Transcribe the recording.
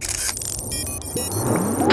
you